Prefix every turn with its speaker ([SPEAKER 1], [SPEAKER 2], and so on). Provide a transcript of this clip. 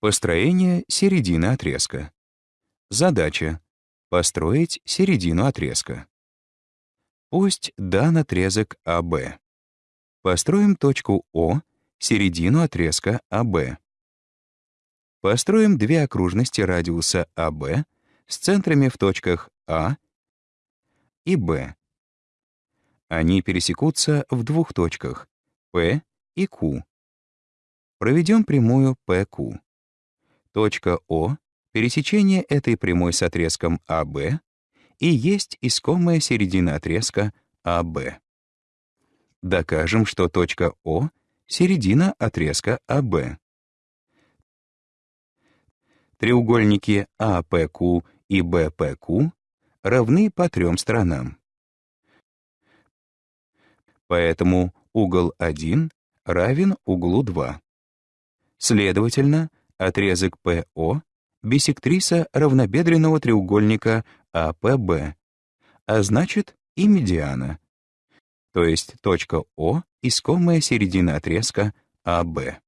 [SPEAKER 1] Построение середины отрезка. Задача — построить середину отрезка. Пусть дан отрезок АБ. Построим точку О, середину отрезка АБ. Построим две окружности радиуса АБ с центрами в точках А и Б. Они пересекутся в двух точках P и Q. Проведем прямую PQ. Точка О, пересечение этой прямой с отрезком AB, и есть искомая середина отрезка AB. Докажем, что точка О — середина отрезка AB. Треугольники APQ и BPQ равны по трем сторонам. Поэтому угол 1 равен углу 2. Следовательно, отрезок ПО — бисектриса равнобедренного треугольника АПБ, а значит и медиана, то есть точка О — искомая середина отрезка АБ.